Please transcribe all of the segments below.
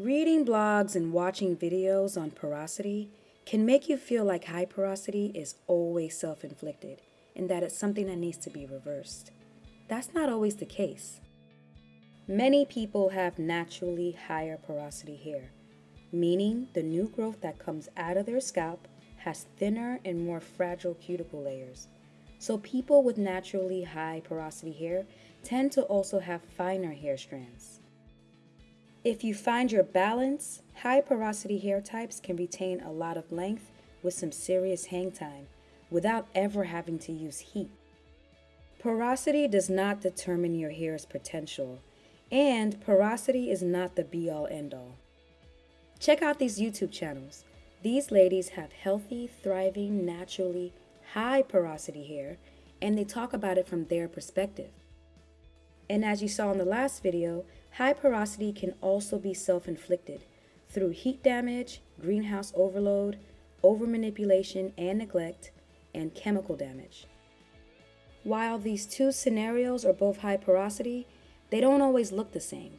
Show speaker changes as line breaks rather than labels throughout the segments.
Reading blogs and watching videos on porosity can make you feel like high porosity is always self inflicted and that it's something that needs to be reversed. That's not always the case. Many people have naturally higher porosity hair, meaning the new growth that comes out of their scalp has thinner and more fragile cuticle layers. So, people with naturally high porosity hair tend to also have finer hair strands. If you find your balance, high porosity hair types can retain a lot of length with some serious hang time without ever having to use heat. Porosity does not determine your hair's potential, and porosity is not the be all end all. Check out these YouTube channels. These ladies have healthy, thriving, naturally high porosity hair, and they talk about it from their perspective. And as you saw in the last video, High porosity can also be self-inflicted through heat damage, greenhouse overload, overmanipulation and neglect, and chemical damage. While these two scenarios are both high porosity, they don't always look the same.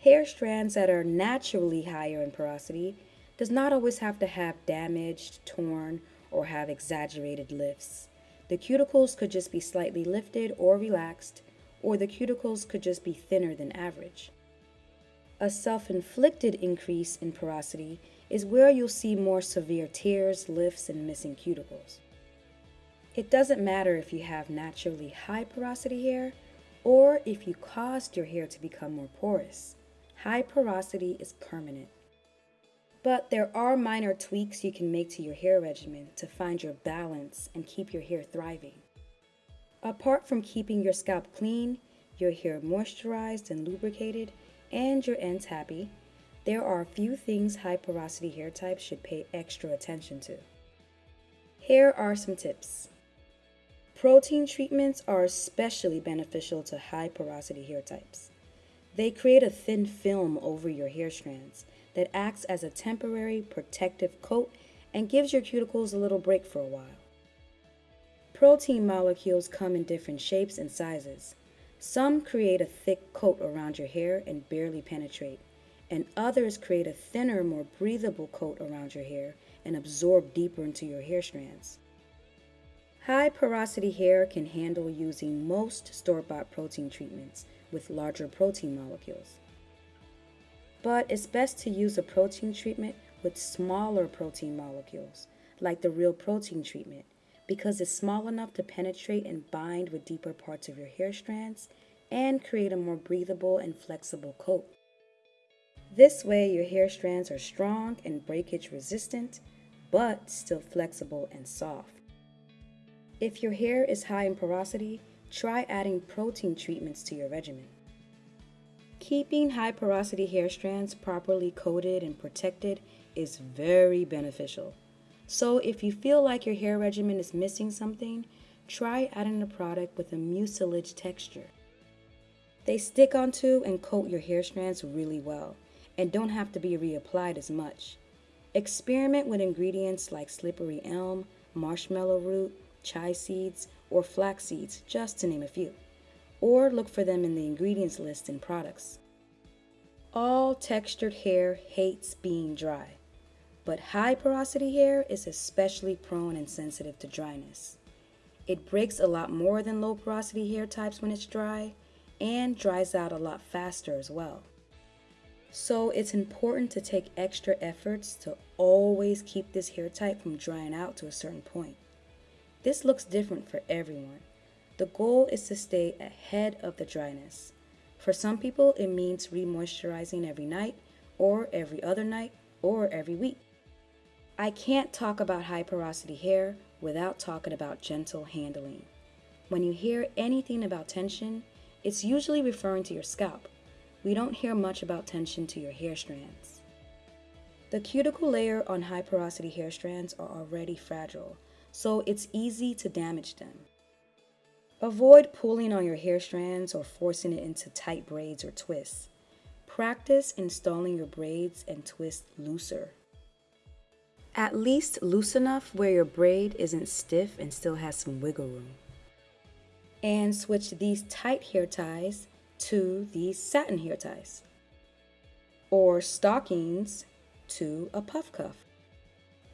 Hair strands that are naturally higher in porosity does not always have to have damaged, torn, or have exaggerated lifts. The cuticles could just be slightly lifted or relaxed, or the cuticles could just be thinner than average. A self-inflicted increase in porosity is where you'll see more severe tears, lifts, and missing cuticles. It doesn't matter if you have naturally high porosity hair or if you caused your hair to become more porous. High porosity is permanent. But there are minor tweaks you can make to your hair regimen to find your balance and keep your hair thriving. Apart from keeping your scalp clean, your hair moisturized and lubricated, and your ends happy, there are a few things high porosity hair types should pay extra attention to. Here are some tips. Protein treatments are especially beneficial to high porosity hair types. They create a thin film over your hair strands that acts as a temporary protective coat and gives your cuticles a little break for a while. Protein molecules come in different shapes and sizes. Some create a thick coat around your hair and barely penetrate, and others create a thinner, more breathable coat around your hair and absorb deeper into your hair strands. High porosity hair can handle using most store-bought protein treatments with larger protein molecules. But it's best to use a protein treatment with smaller protein molecules, like the Real Protein treatment, because it's small enough to penetrate and bind with deeper parts of your hair strands and create a more breathable and flexible coat. This way, your hair strands are strong and breakage resistant, but still flexible and soft. If your hair is high in porosity, try adding protein treatments to your regimen. Keeping high porosity hair strands properly coated and protected is very beneficial. So if you feel like your hair regimen is missing something, try adding a product with a mucilage texture. They stick onto and coat your hair strands really well and don't have to be reapplied as much. Experiment with ingredients like slippery elm, marshmallow root, chia seeds, or flax seeds, just to name a few. Or look for them in the ingredients list in products. All textured hair hates being dry but high porosity hair is especially prone and sensitive to dryness. It breaks a lot more than low porosity hair types when it's dry and dries out a lot faster as well. So it's important to take extra efforts to always keep this hair type from drying out to a certain point. This looks different for everyone. The goal is to stay ahead of the dryness. For some people, it means remoisturizing every night, or every other night, or every week. I can't talk about high porosity hair without talking about gentle handling. When you hear anything about tension, it's usually referring to your scalp. We don't hear much about tension to your hair strands. The cuticle layer on high porosity hair strands are already fragile, so it's easy to damage them. Avoid pulling on your hair strands or forcing it into tight braids or twists. Practice installing your braids and twists looser. At least loose enough where your braid isn't stiff and still has some wiggle room. And switch these tight hair ties to these satin hair ties. or stockings to a puff cuff.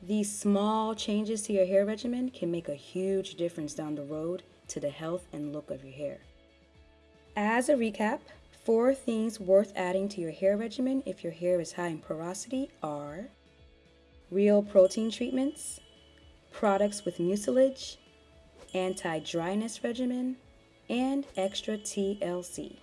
These small changes to your hair regimen can make a huge difference down the road to the health and look of your hair. As a recap, four things worth adding to your hair regimen if your hair is high in porosity are real protein treatments, products with mucilage, anti-dryness regimen, and extra TLC.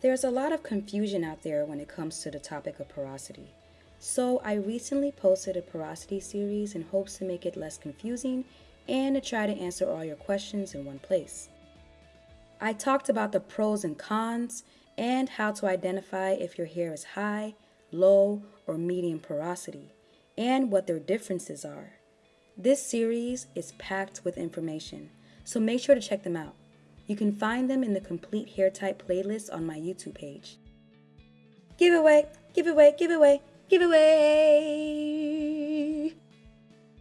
There's a lot of confusion out there when it comes to the topic of porosity. So I recently posted a porosity series in hopes to make it less confusing and to try to answer all your questions in one place. I talked about the pros and cons and how to identify if your hair is high, low, or medium porosity, and what their differences are. This series is packed with information, so make sure to check them out. You can find them in the complete hair type playlist on my YouTube page. Giveaway, giveaway, giveaway, giveaway!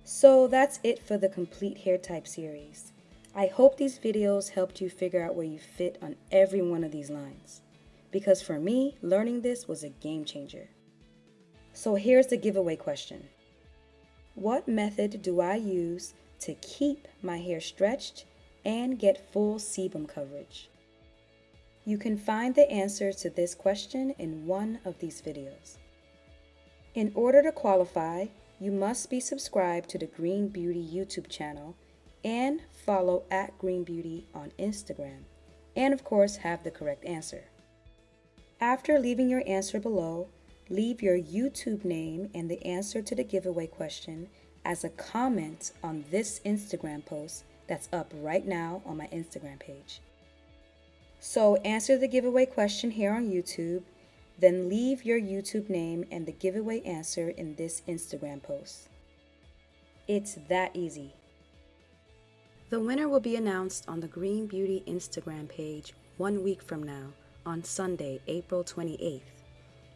So that's it for the complete hair type series. I hope these videos helped you figure out where you fit on every one of these lines. Because for me, learning this was a game changer. So here's the giveaway question. What method do I use to keep my hair stretched and get full sebum coverage? You can find the answer to this question in one of these videos. In order to qualify, you must be subscribed to the Green Beauty YouTube channel and follow at Green Beauty on Instagram, and of course have the correct answer. After leaving your answer below, leave your YouTube name and the answer to the giveaway question as a comment on this Instagram post that's up right now on my Instagram page. So answer the giveaway question here on YouTube, then leave your YouTube name and the giveaway answer in this Instagram post. It's that easy. The winner will be announced on the Green Beauty Instagram page one week from now on Sunday, April 28th,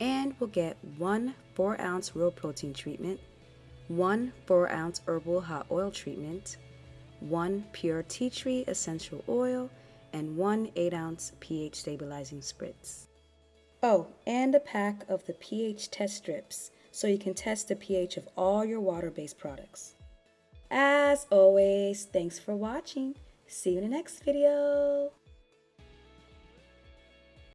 and will get one 4 ounce real protein treatment, one 4 ounce herbal hot oil treatment, one pure tea tree essential oil, and one 8 ounce pH stabilizing spritz. Oh, and a pack of the pH test strips so you can test the pH of all your water-based products. As always, thanks for watching. See you in the next video.